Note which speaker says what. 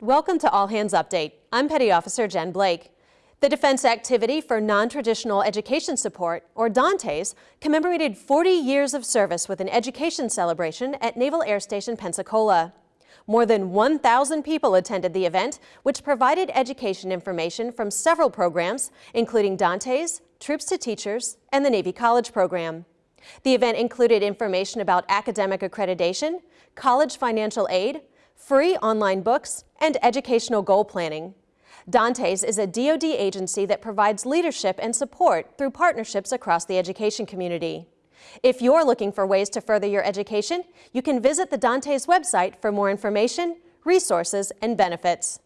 Speaker 1: Welcome to All Hands Update. I'm Petty Officer Jen Blake. The Defense Activity for Non-Traditional Education Support, or DANTES, commemorated 40 years of service with an education celebration at Naval Air Station Pensacola. More than 1,000 people attended the event, which provided education information from several programs, including DANTES, Troops to Teachers, and the Navy College Program. The event included information about academic accreditation, college financial aid, free online books, and educational goal planning. DANTES is a DoD agency that provides leadership and support through partnerships across the education community. If you're looking for ways to further your education, you can visit the DANTES website for more information, resources, and benefits.